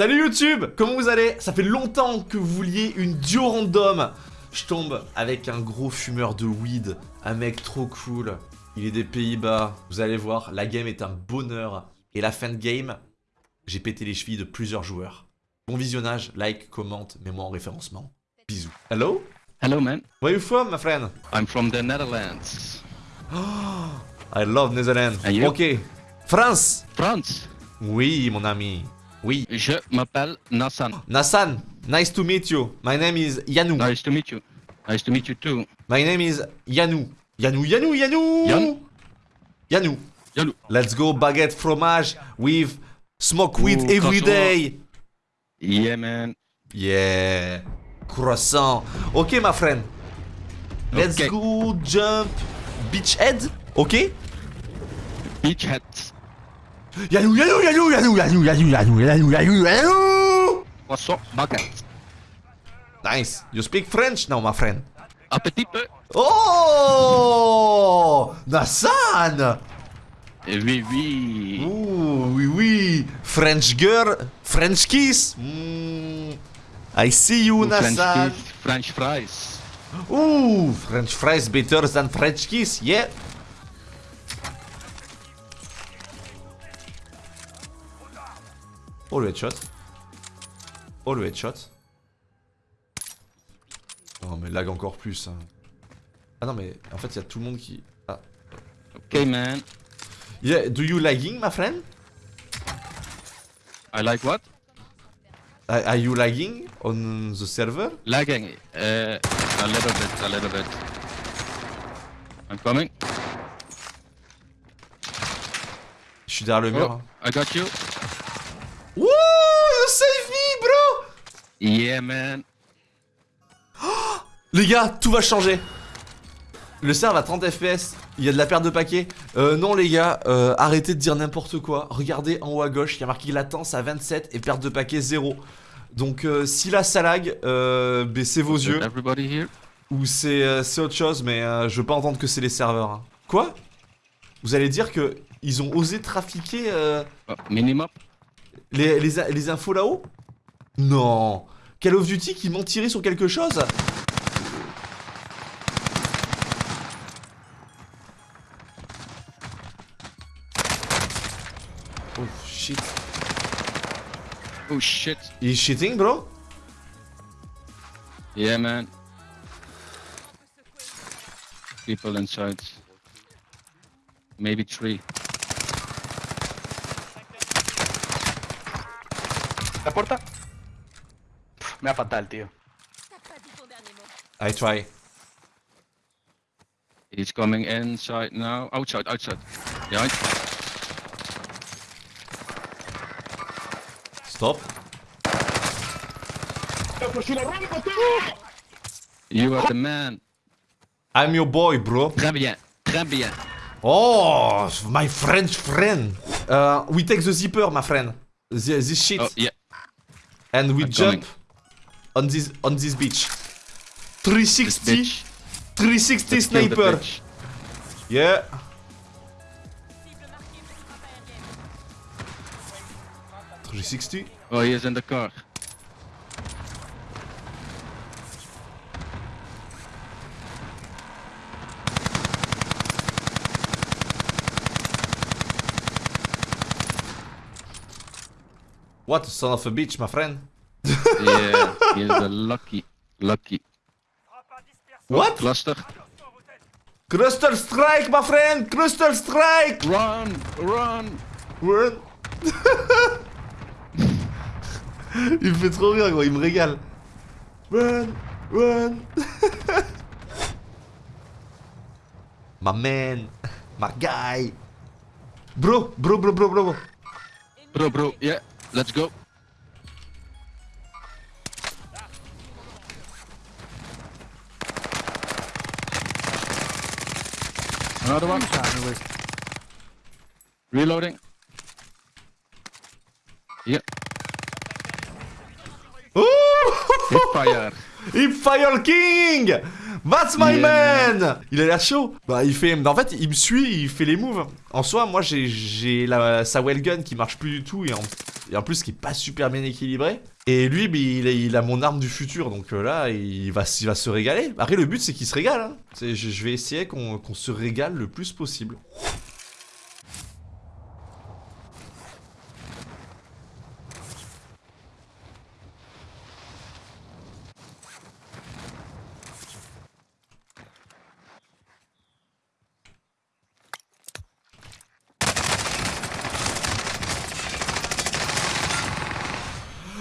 Salut YouTube Comment vous allez? Ça fait longtemps que vous vouliez une duo random Je tombe avec un gros fumeur de weed, un mec trop cool. Il est des Pays-Bas. Vous allez voir, la game est un bonheur. Et la fin de game, j'ai pété les chevilles de plusieurs joueurs. Bon visionnage, like, commente, mets-moi en référencement. Bisous. Hello? Hello, man. Where you from, my friend? I'm from the Netherlands. I love Netherlands. Ok. France? France. Oui, mon ami. Oui. Je m'appelle Nassan. Nassan, nice to meet you. My name is Yanou. Nice to meet you. Nice to meet you too. My name is Yanou. Yanou, Yanou, Yanou Yann Yanou. Yanou. Let's go baguette fromage with smoke weed Ooh, every day. Yeah, man. Yeah. Croissant. Ok, my friend. Let's Okay. go jump beach head. Ok Beach hat. Yanou, Yanou, Yanou, Yanou, Yanou, Yanou, Yanou, Yanou, Yanou, Yanou. Croissant baguette. Nice. You speak French now, my friend. Un petit peu. Oh Nassan Eh Oui, oui. Ouh, oui, oui. French girl, French kiss. Mm. I see you, French Nassan. kiss, French fries. Ooh, French fries better than French kiss, yeah. Oh le headshot. Oh le headshot. Oh mais lag encore plus. hein. Ah non mais en fait il y a tout le monde qui... Ah. Okay, man. Yeah, do you lagging my friend? I like what? Are you lagging on the server? Lagging. Uh, a little bit, a little bit. I'm coming. Je suis derrière le mur. Oh, hein. I got you. Wouh, you save me bro Yeah, man. Les gars, tout va changer. Le serve à 30 FPS, il y a de la perte de paquets. Euh, non les gars, euh, arrêtez de dire n'importe quoi. Regardez en haut à gauche, il y a marqué latence à 27 et perte de paquets 0. Donc euh, si là ça lag, euh, baissez vos yeux. Ou c'est euh, c'est autre chose, mais euh, je veux pas entendre que c'est les serveurs. hein. Quoi? Vous allez dire que ils ont osé trafiquer euh, Oh, minimum. Les, les, les infos là-haut Non Call of Duty qui mentirait sur quelque chose Oh shit. Oh shit. He's cheating, bro? Yeah, man. People inside. Maybe three. ¿La puerta? Pff, Me da fatal, tío. I try. He's coming inside now. Outside, outside. Behind. Stop. You are the man. I'm your boy, bro. Très bien. Très bien. Oh, my French friend. Uh, we take the zipper, my friend. The, this shit. Oh, yeah. And we I'm jump coming. on this on this beach. 360, bitch. 360 Let's sniper. Yeah. Three sixty. Oh, he is in the car. What son of a bitch, my friend? yeah, he is the lucky, lucky. What? Cluster. Cluster strike, my friend. Cluster strike. Run, run. Run. il me fait trop rire, gros. Il me régale. Run, run. my man, my guy. Bro, bro, bro, bro, bro. Bro, bro, yeah, let's go. Another one. Reloading. Yeah, Ouh fire. Hipfire King That's my Yeah, man Il a l'air chaud Bah il fait... En fait il me suit, il fait les moves. En soi moi j'ai la sa well gun qui marche plus du tout et, en- et en plus qui est pas super bien équilibré. Et lui, bah, il, a, il a mon arme du futur, donc euh, là, il va, il va se régaler. Après, le but, c'est qu'il se régale. Hein. Je, vais essayer qu'on qu'on se régale le plus possible.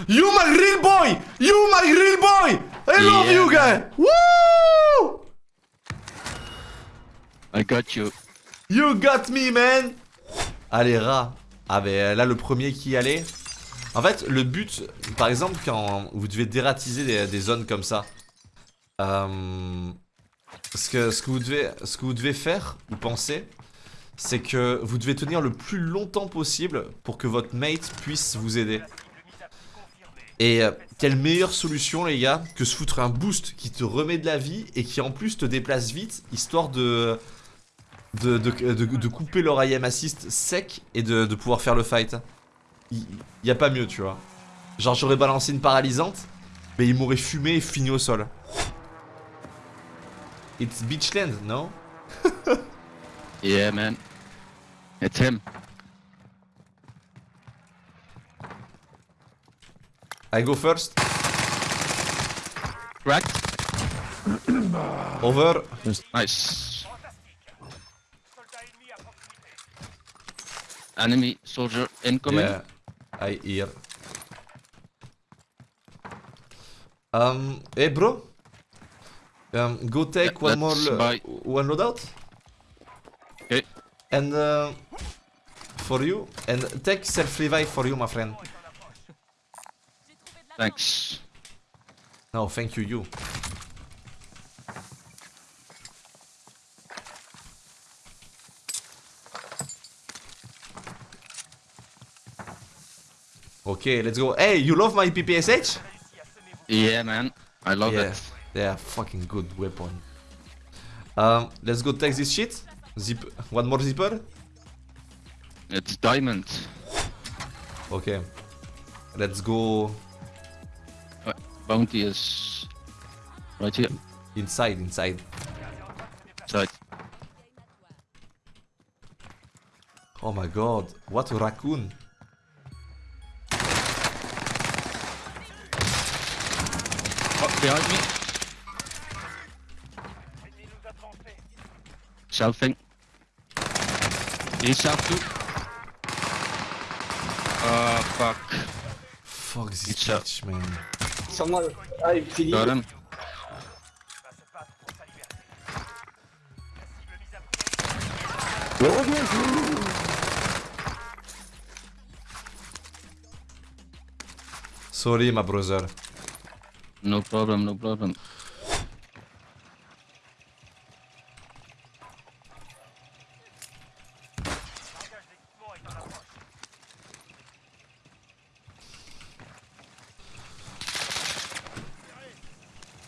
You my real boy! You my real boy! I love Yeah, you guy! Woo! I got you. You got me, man! Allez, rat. Ah, ben là, le premier qui y allait. En fait, le but, par exemple, quand vous devez dératiser des, des zones comme ça, euh, ce, que, ce, que vous devez, ce que vous devez faire ou penser, c'est que vous devez tenir le plus longtemps possible pour que votre mate puisse vous aider. Et euh, quelle meilleure solution, les gars, que se foutre un boost qui te remet de la vie et qui en plus te déplace vite, histoire de de, couper leur IM assist sec et de, pouvoir faire le fight. Il y a pas mieux, tu vois. Genre, j'aurais balancé une paralysante, mais il m'aurait fumé et fini au sol. It's Beachland, no? Yeah, man. It's him. I go first. Cracked. Over. Nice. Enemy soldier incoming. Yeah, I hear. Um, hey bro. Um, go take Yeah, one more let's lo- buy- one loadout. Okay. And uh, for you, and take self revive for you, my friend. Thanks. No, thank you, you. Okay, let's go. Hey, you love my PPSH? Yeah, man. I love yeah, it. they are fucking good weapon. Um, let's go take this shit. Zip, one more zipper. It's diamond. Okay, let's go Bounty is right here. inside, inside. Side. Oh my god, what a raccoon! Oh, behind me. Selfing. He's self too. Oh, fuck. Fuck this It's a- sur moi. Ah, il finit. Sorry, my brother. No problem, no problem.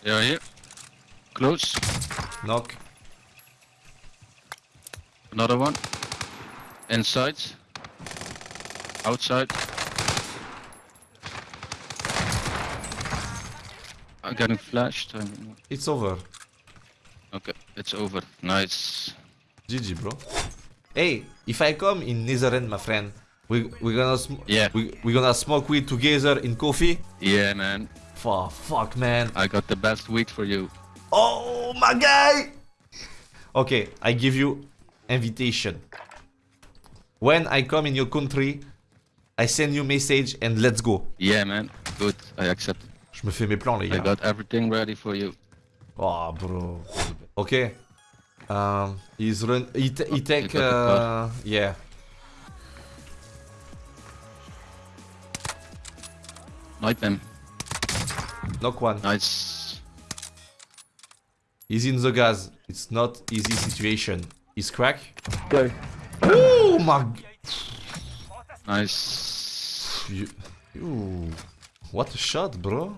They are here. Close. Knock. Another one. Inside. Outside. I'm getting flashed. I don't know. It's over. Okay, it's over. Nice. GG, bro. Hey, if I come in Netherland, my friend, we we gonna sm- Yeah. we we gonna smoke weed together in coffee. Yeah, man. Fuck, fuck, man. I got the best weed for you. Oh my guy. Okay, I give you invitation. When I come in your country, I send you message and let's go. Yeah, man. Good. I accept. Je me fais mes plans, les I got everything ready for you. Oh, bro. Okay. Um, he's run. He, he take. Uh, yeah. Snipe him. Knock one. Nice. He's in the gas. It's not easy situation. He's crack. go. Oh my. Nice. You, you. What a shot, bro.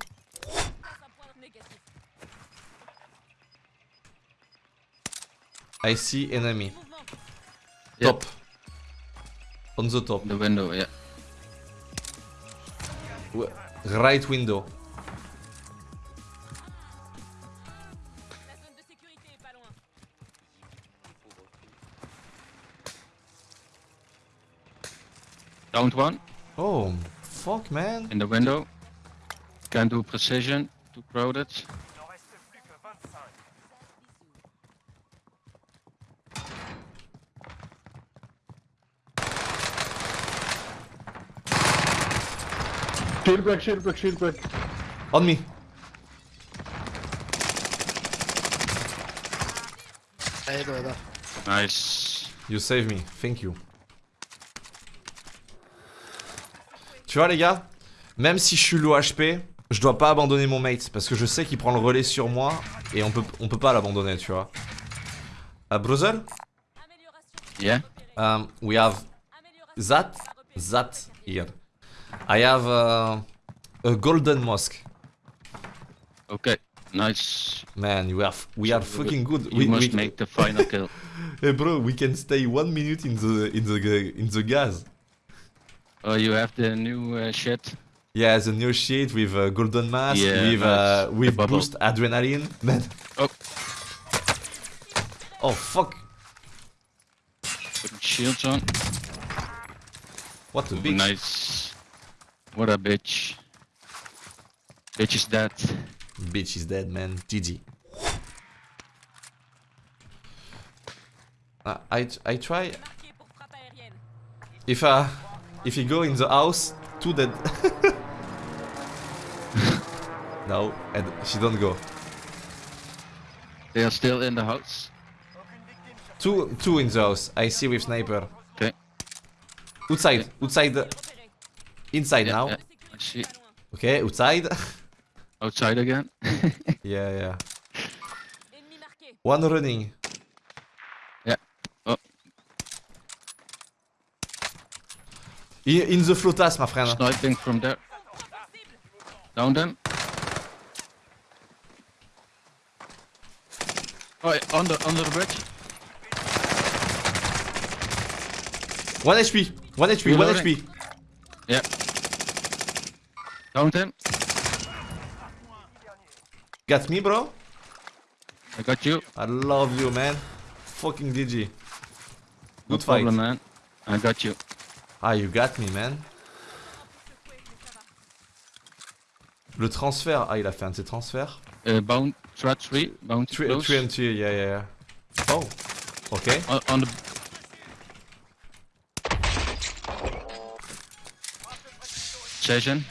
I see enemy. Yeah. Top. On the top. The window, yeah. Ouais, Right window. La zone de sécurité est pas loin. Downed one Oh, fuck man. in the window. Can't do precision. Too crowded. Shield break, shield break, shield break. On me. Nice. You save me. Thank you. Tu vois les gars, même si je suis low HP, je dois pas abandonner mon mate parce que je sais qu'il prend le relais sur moi et on peut on peut pas l'abandonner, tu vois. Uh, brother. Yeah. um, we have that that here. I have uh, a golden mask. Okay. Nice. Man, you are we are fucking good. You we, must we- make the final kill. Hey bro, we can stay one minute in the in the in the gas. Oh, you have the new uh, shit. Yeah, the new shit with uh, golden mask, Yeah, with uh, with boost adrenaline. Man. Oh. Oh fuck! Put shields on. What a bitch! Nice. What a bitch. Bitch is dead. Bitch is dead, man. GG. Uh, I I try Marqué pour frappe aérienne. if uh if you go in the house, two dead. no, and she don't go. They are still in the house. Two two in the house. I see with sniper. Okay. Outside, outside, the-. Inside Yeah, now. yeah. Oh, De sécurité I see. pas loin. Okay, outside. Outside again. yeah, yeah. One running. Yeah. Oh. In, in the flotas, my friend. Sniping from there. Down them. Oh, yeah, under under the bridge. One HP. One HP. One Reloading. HP. Yeah. Down him. Got me, bro? I got you. I love you, man. Fucking. No Good fight. problem, man. I got you. Ah, you got me, man. Le transfert. Ah, il a fait un de ses transferts. Uh, bound threat three. Bound 3 close. and 2, yeah, yeah, yeah. Oh. Okay. On, on the. Session.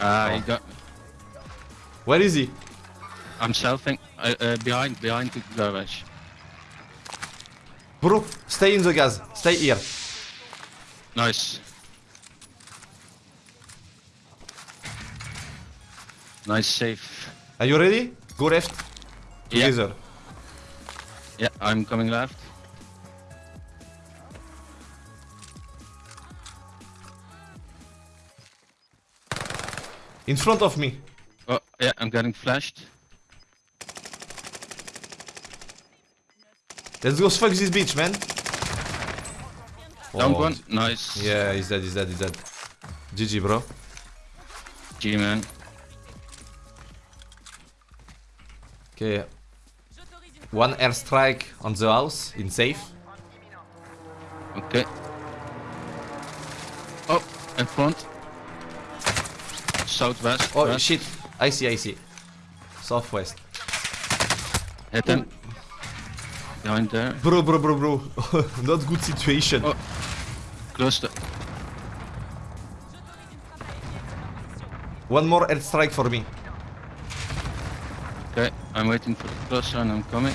He Oh. got. Where is he? I'm selfing. Uh, uh, behind, behind the garage. Bro, stay in the gas. Stay here. Nice. Nice safe. Are you ready? Go left. Yeah. Together. Yeah, I'm coming left. In front of me. Oh, yeah, I'm getting flashed. Let's go fuck this bitch, man. Down Oh, one. Nice. Yeah, he's dead, he's dead, he's dead. GG, bro. G man. Okay, one airstrike on the house in safe. Okay. Oh, in front. Southwest. Oh west. shit, I see, I see. Southwest. Hit him. Behind there. Bro, bro, bro, bro. Not good situation. Oh. Close to. One more airstrike for me. Okay, I'm waiting for the cluster and I'm coming.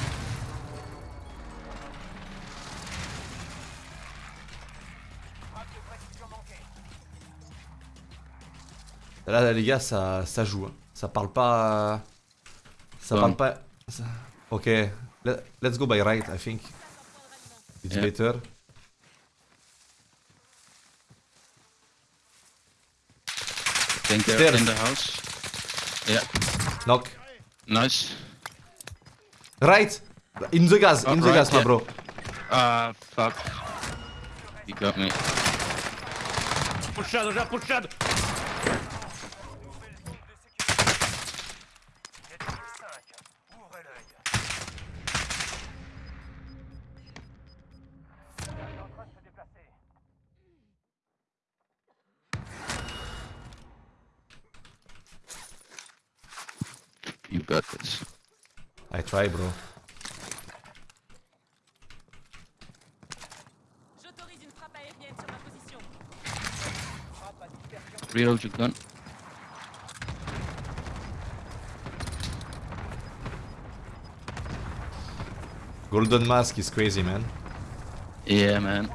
Là, les gars, ça, ça joue. hein. Ça parle pas. Ça parle pas. ça- Ok, let- let's go by right, I think. It's Yeah. better. I think they're Stairs. in the house. Yeah, Knock. nice. Right! In the gas, in the right, gas, my yeah. bro. Ah, fuck. He got me. Push shadow, já push try, bro. J'autorise une frappe aérienne sur ma position. Reload your gun. Golden Mask is crazy, man. Yeah, man.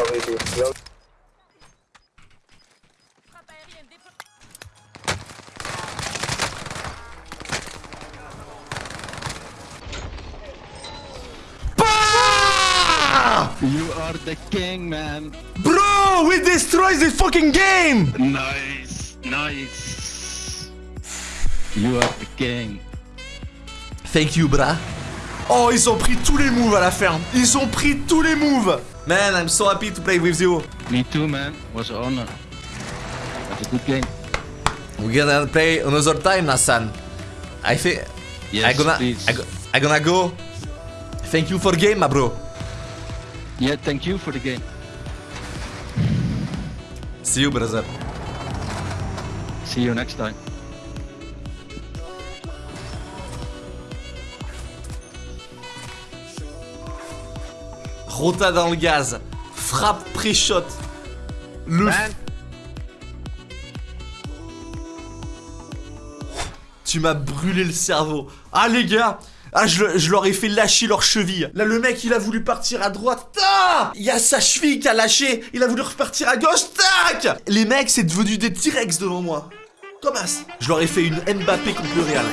Déployée. You are the king, man. Bro, we destroy the fucking game! Nice, nice. You are the king. Thank you, bra. Oh, ils ont pris tous les moves à la ferme. Ils ont pris tous les moves. Man, I'm so happy to play with you. Me too, man. Was an honor. That's a good game. We're gonna play another time, Nassan. I think Yes, I gonna please. I, go, I gonna go. Thank you for the game, my bro. Yeah, thank you for the game. See you, brother. See you next time. Rota dans le gaz. Frappe pré-shot. Le. Man. Tu m'as brûlé le cerveau. Ah les gars ah, je, je leur ai fait lâcher leur cheville. Là, le mec, il a voulu partir à droite. Tac Il y a sa cheville qui a lâché. Il a voulu repartir à gauche. Tac Les mecs, c'est devenu des T-Rex devant moi. Thomas. Je leur ai fait une Mbappé contre le Real.